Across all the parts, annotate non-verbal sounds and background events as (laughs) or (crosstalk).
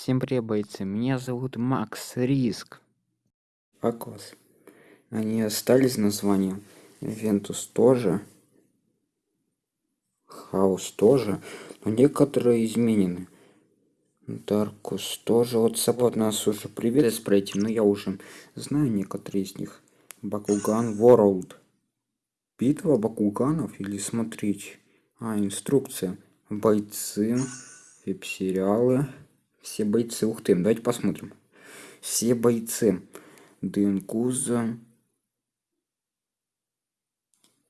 Всем привет, бойцы! Меня зовут Макс Риск. Акос. Они остались названия. Вентус тоже. Хаус тоже. Но некоторые изменены. Даркус тоже. Вот собой нас уже привет пройти, но я уже знаю некоторые из них. Бакуган World. Битва Бакуганов или смотреть? А, инструкция. Бойцы. Веб-сериалы. Все бойцы. Ух ты, давайте посмотрим. Все бойцы. Дынкуза.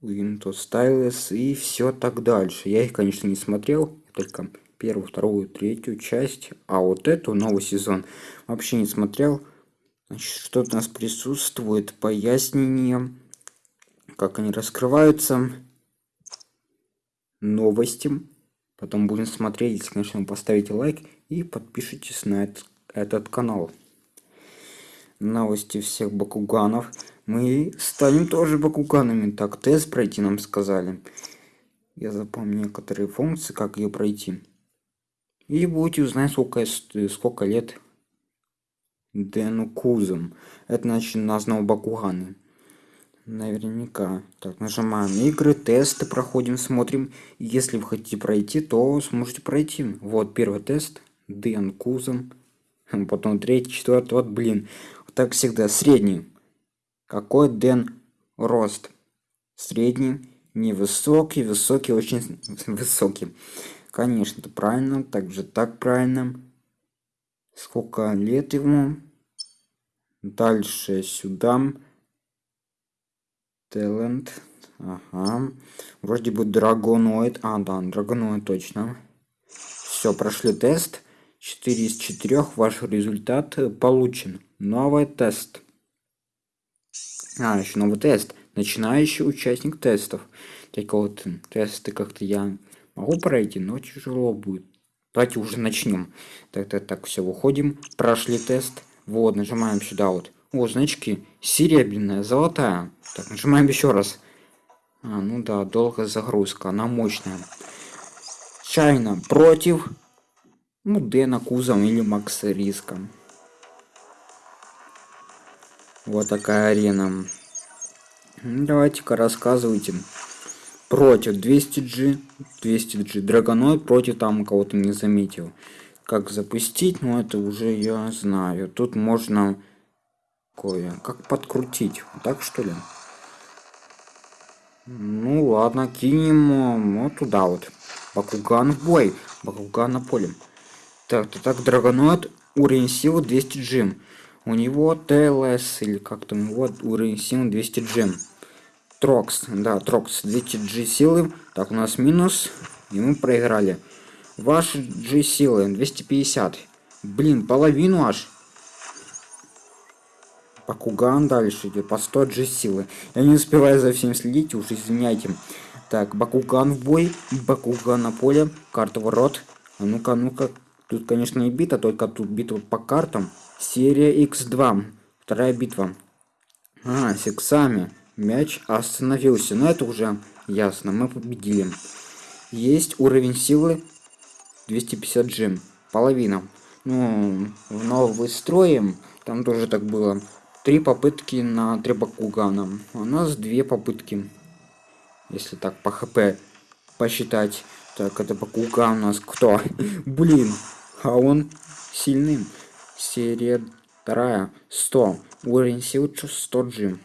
Windows Stylus и все так дальше. Я их, конечно, не смотрел, только первую, вторую, третью часть, а вот эту новый сезон вообще не смотрел. Значит, что у нас присутствует, пояснение, как они раскрываются, новости. Потом будем смотреть, если, конечно, поставите лайк и подпишитесь на этот, этот канал. Новости всех бакуганов. Мы станем тоже бакуганами. Так, тест пройти нам сказали. Я запомню некоторые функции, как ее пройти. И будете узнать, сколько, сколько лет Дэну Кузом. Это значит на снова бакуганы. Наверняка. Так, нажимаем игры, тесты проходим, смотрим. Если вы хотите пройти, то сможете пройти. Вот первый тест. Дэн Кузом. Потом третий, четвертый. Вот, блин. Вот так всегда. Средний. Какой Дэн рост? Средний. Невысокий, высокий, очень (laughs) высокий. Конечно, это правильно. Также так правильно. Сколько лет ему? Дальше сюда. Талент. Ага. Вроде бы драгоноид. А, да, драгоноид точно. Все, прошли тест. 4 из 4. Ваш результат получен. Новый тест. А, еще новый тест. Начинающий участник тестов. Только вот тесты как-то я могу пройти, но тяжело будет. Давайте уже начнем. Так, так, так, все, выходим. Прошли тест. Вот, нажимаем сюда вот. О, значки. Серебряная, золотая. Так, нажимаем еще раз. А, ну да, долгая загрузка, она мощная. Чайна против, ну, Дэна Кузом или Макса Риском. Вот такая арена. Давайте-ка рассказывайте. Против 200G, 200G, Драгоноид против там кого-то не заметил. Как запустить, ну это уже я знаю. Тут можно кое как подкрутить. Так что ли? Ну ладно, кинем вот туда вот. Бакуган в бой. Бакуган на поле. Так, так, так, Драгоноид, уровень силы 200 джим. У него ТЛС, или как там, вот уровень силы 200 джим. Трокс, да, Трокс, 200 G силы. Так, у нас минус, и мы проиграли. Ваши G силы 250. Блин, половину аж. Бакуган дальше идет по 100 G силы. Я не успеваю за всем следить, уж извиняйте. Так, Бакуган в бой, Бакуган на поле, карта ворот. А ну-ка, ну-ка. Тут, конечно, и бита, только тут битва по картам. Серия X2. Вторая битва. А, с иксами. Мяч остановился. Но это уже ясно. Мы победили. Есть уровень силы 250 джим. Половина. Ну, в новый строим. Там тоже так было три попытки на три. У нас две попытки. Если так по хп посчитать. Так, это Бакуган у нас кто? (laughs) Блин, а он сильный. Серия вторая. 100. Уровень сил 100 джим.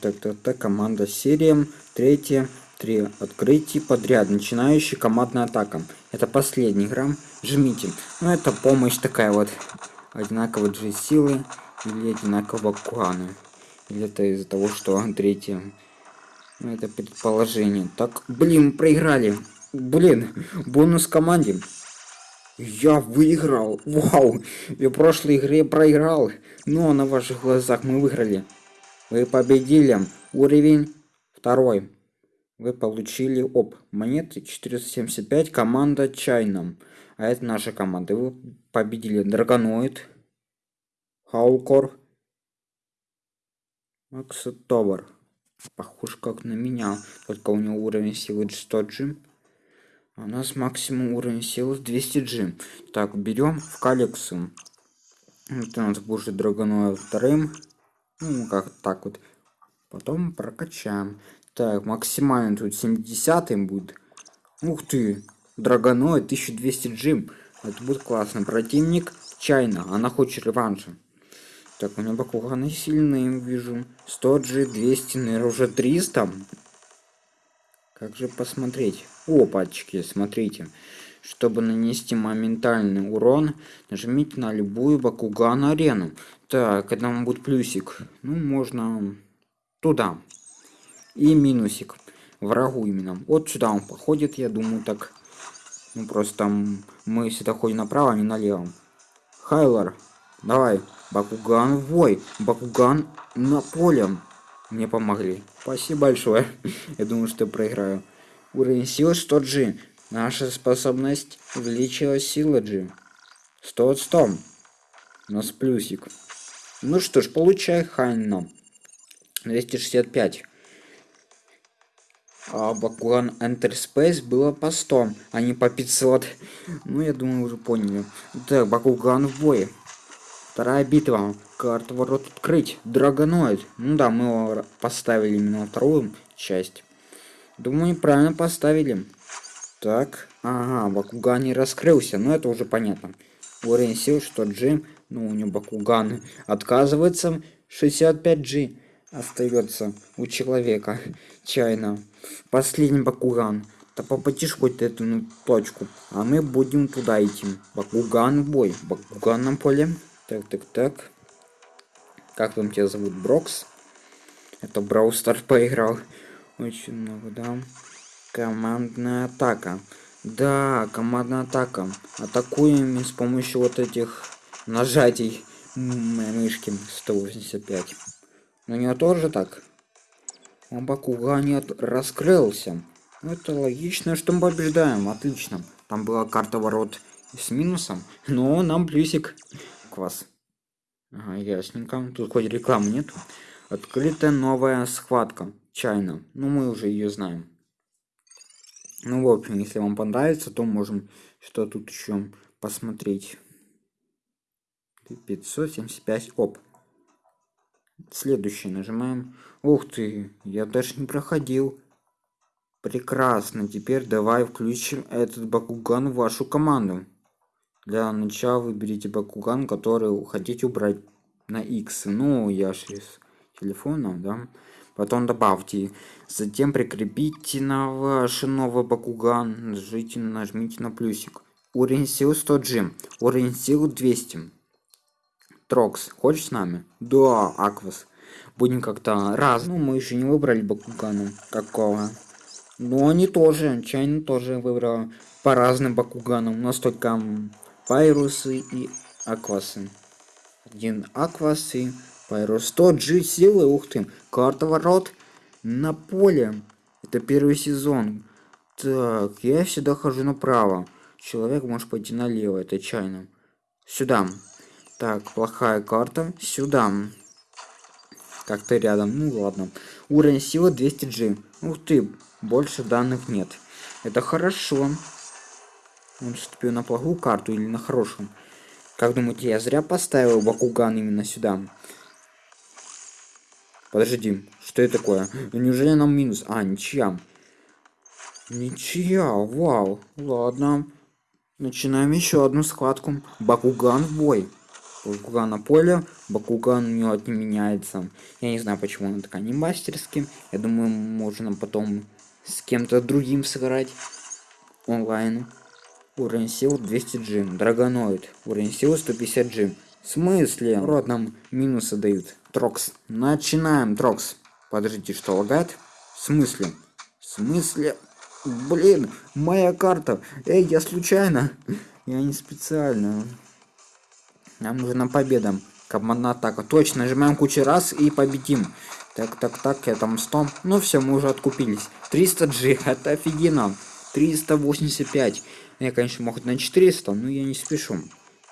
Так, так, так, команда серия. Третья. Три открытий подряд. Начинающий командная атака. Это последняя игра. Жмите. Ну, это помощь такая вот. Одинаково G силы или одинаково кланы. Или это из-за того, что третье. Ну, это предположение. Так, блин, проиграли. Блин, бонус команде. Я выиграл. Вау. Я в прошлой игре проиграл. Но на ваших глазах мы выиграли. Вы победили. Уровень второй. Вы получили оп. Монеты 475. Команда Чайном. А это наша команда. Вы победили Драгоноид. Хаукор. Максотовар. Похож как на меня. Только у него уровень силы 100 джим. У нас максимум уровень силы 200G. Так, берем в коллекцию. Это у нас будет драгоноид вторым. Ну, как так вот. Потом прокачаем. Так, максимально тут 70 будет. Ух ты, драгоноид 1200 джим. Это будет классно. Противник Чайна, она хочет реванша. Так, у меня Бакуганы сильные, вижу. 100 G, 200, наверное, уже 300. Как же посмотреть? Опачки, смотрите. Чтобы нанести моментальный урон, нажмите на любую Бакуган арену. Так, вам будет плюсик. Ну, можно туда. И минусик. Врагу именно. Вот сюда он походит, я думаю, так. Ну, просто мы всегда ходим направо, а не налево. Хайлор, давай. Бакуган в бой. Бакуган на поле. Мне помогли. Спасибо большое. (laughs) Я думаю, что проиграю. Уровень силы 100 G. Наша способность увеличила сила G. 100 от 100. У нас плюсик. Ну что ж, получай Хайна. 265. А Бакуган Enter Space было по 100, а не по 500. (laughs) Ну, я думаю, уже поняли. Так, Бакуган в бой. Вторая битва. Карта ворот открыть. Драгоноид. Ну да, мы его поставили именно на вторую часть. Думаю, правильно поставили. Так, ага, Бакуган не раскрылся, но это уже понятно. Уровень сил, что Джим, ну у него Бакуган отказывается, 65G остается у человека, чайно. Последний Бакуган. Да попадишь хоть эту ну, точку, а мы будем туда идти. Бакуган бой, Бакуган на поле. Так, так, так. Как там тебя зовут? Брокс? Это Браустар поиграл. Очень много, да. Командная атака. Да, командная атака. Атакуем с помощью вот этих нажатий мышки 185. У него тоже так. Он Бакуган раскрылся. Ну, это логично, что мы побеждаем. Отлично. Там была карта ворот с минусом, но нам плюсик. Квас. Ага, ясненько. Тут хоть рекламы нет. Открытая новая схватка. Чайна. Ну, мы уже ее знаем. Ну, в общем, если вам понравится, то можем что тут еще посмотреть. 575. Оп. Следующий нажимаем. Ух ты, я даже не проходил. Прекрасно. Теперь давай включим этот Бакуган в вашу команду. Для начала выберите Бакуган, который хотите убрать на X. Ну, я же телефона, да. Потом добавьте затем прикрепите на ваш новый бакуган нажмите нажмите на плюсик. Уровень сил 100 g уровень сил 200 трокс хочешь с нами? Да аквас. Будем как-то раз. Ну мы еще не выбрали бакугана какого но они тоже чайно тоже выбрал по разным бакуганам у нас только пайрусы и аквасы один аквас и Пайрус 100 G силы, ух ты. Карта ворот на поле. Это первый сезон. Так, я всегда хожу направо. Человек может пойти налево, это чайно. Сюда. Так, плохая карта. Сюда. Как-то рядом. Ну ладно. Уровень силы 200G. Ух ты, больше данных нет. Это хорошо. Он вступил на плохую карту или на хорошую? Как думаете, я зря поставил Бакуган именно сюда? Подожди, что это такое? Неужели нам минус? А, ничья. Ничья, вау. Ладно. Начинаем еще одну складку. Бакуган в бой. Бакуган на поле. Бакуган у него не меняется. Я не знаю, почему он такая не мастерский. Я думаю, можно потом с кем-то другим сыграть. Онлайн. Уровень сил 200G. Драгоноид. Уровень силы 150G. В смысле? Рот нам минусы дают. Трокс. Начинаем, Трокс. Подождите, что лагает? В смысле? В смысле? Блин, моя карта. Эй, я случайно. Я не специально. Нам нужна победа. Командная атака. Точно, нажимаем кучу раз и победим. Так, так, так, я там 100. Ну все, мы уже откупились. 300G, (laughs) это офигенно. 385. Я, конечно, мог на 400, но я не спешу.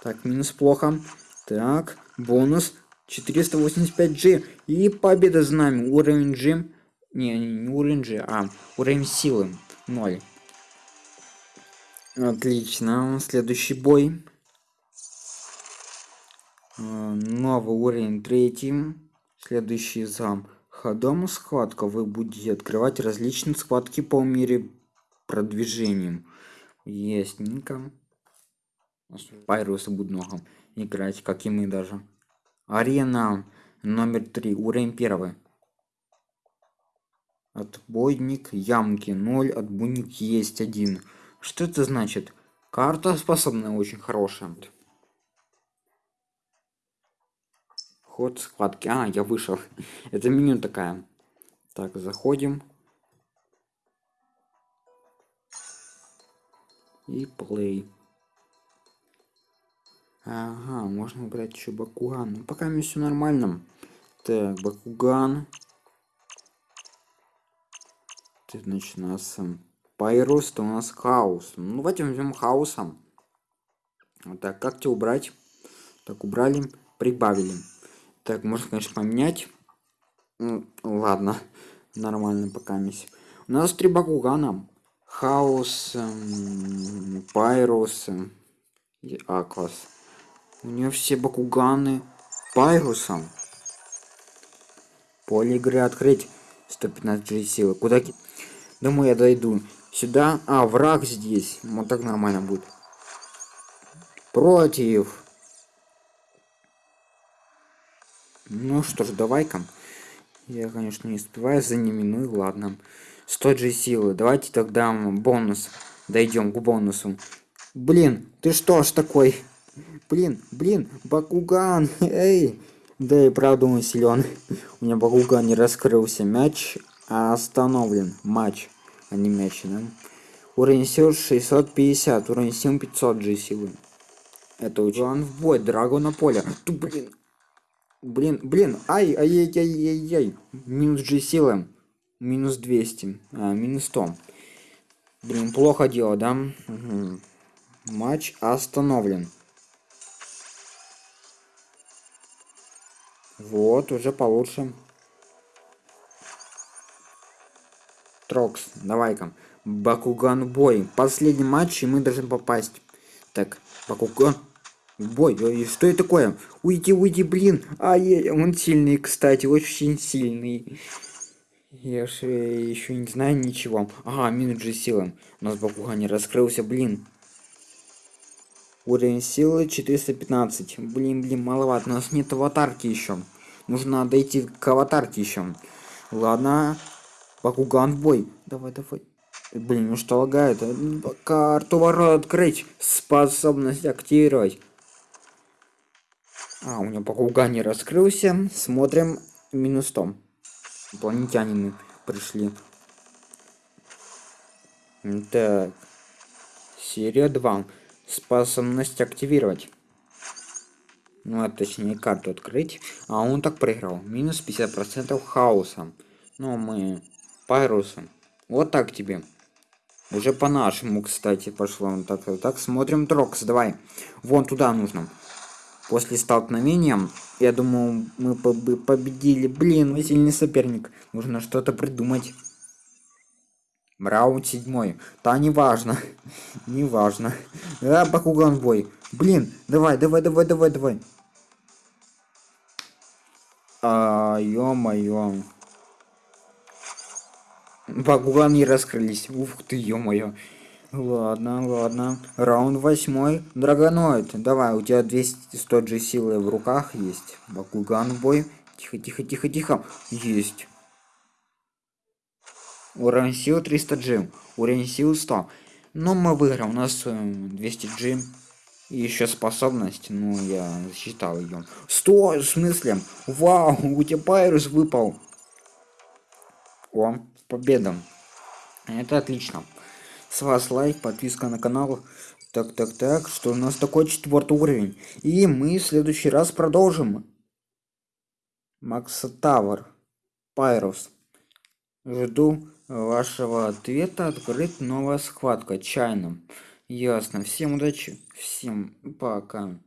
Так, минус плохо. Так, бонус 485G. И победа за нами. Уровень G. Не, не уровень G, а уровень силы 0. Отлично. Следующий бой. А, новый уровень третий. Следующий зам. Ходом схватка. Вы будете открывать различные схватки по мере продвижением. Ясненько. Пайрусы будут много играть, как и мы даже. Арена номер три. Уровень первый. Отбойник ямки 0, отбойник есть один. Что это значит? Карта способная очень хорошая. Ход схватки. А, я вышел. (laughs) Это меню такая. Так, заходим. И play. Ага, можно убрать еще Бакуган. Ну, пока мне все нормально. Так, Бакуган. Это значит, у нас Пайрус, то у нас хаос. Ну, давайте возьмем хаосом. Вот так, как тебе убрать? Так, убрали, прибавили. Так, можно, конечно, поменять. Ну, ладно, (laughs) нормально пока мисс. У нас три Бакугана. Хаос, эм, Пайрус и Аквас. У нее все бакуганы пайрусом. Поле игры открыть. 115 G силы. Куда? Думаю, я дойду. Сюда. А, враг здесь. Вот так нормально будет. Против. Ну что ж, давай-ка. Я, конечно, не успеваю за ними, ну и ладно. 100 G силы. Давайте тогда бонус. Дойдем к бонусу. Блин, ты что ж такой? Блин, блин, Бакуган, (laughs) эй! Да и правда он силен. У меня Бакуган не раскрылся. Мяч остановлен. Матч, а не мяч, да? Уровень сил 650, уровень сил 500 G силы. Это очень в бой, Драгона поля. Ту, блин. Блин, блин, ай, ай, ай, ай, ай, ай. Минус G силы. Минус 200, а, минус 100. Блин, плохо дело, да? Угу. Матч остановлен. Вот, уже получше. Трокс, давай-ка. Бакуган бой. Последний матч, и мы должны попасть. Так, Бакуган. Бой, ой, что это такое? Уйди, уйди, блин. Ай, он сильный, кстати, очень сильный. Я же еще не знаю ничего. Ага, минус же силы. У нас Бакуган не раскрылся, блин. Уровень силы 415. Блин, блин, маловато. У нас нет аватарки еще. Нужно дойти к аватарке еще. Ладно. Бакуган в бой. Давай, давай. Блин, ну что лагает? Карту ворот открыть. Способность активировать. А, у меня Бакуган не раскрылся. Смотрим минус 100. Инопланетяне пришли. Так. Серия 2 способность активировать. Ну, а точнее карту открыть. А он так проиграл. Минус 50% хаоса. Ну, мы пайрусом. Вот так тебе. Уже по-нашему, кстати, пошло. Так, так, смотрим Трокс, давай. Вон туда нужно. После столкновения, я думаю, мы победили. Блин, мы сильный соперник. Нужно что-то придумать. Раунд седьмой. Да, не важно. (laughs) не важно. Да, Бакуган бой. Блин, давай, давай, давай, давай, давай. А, ё-моё. Бакуган не раскрылись. Ух ты, ё-моё. Ладно, ладно. Раунд восьмой. Драгоноид. Давай, у тебя 200 100 G силы в руках есть. Бакуган бой. Тихо, тихо, тихо, тихо. Есть. Уровень сил 300 G. Уровень сил 100. Но мы выиграем. У нас 200 э, G. И еще способность. Ну, я засчитал ее. Стой, в смысле? Вау, у тебя пайрус выпал. О, победа. Это отлично. С вас лайк, подписка на канал. Так, так, так, что у нас такой четвертый уровень. И мы в следующий раз продолжим. Макса Тавр. Пайрус. Жду вашего ответа открыть новая схватка чайным. Ясно. Всем удачи. Всем пока.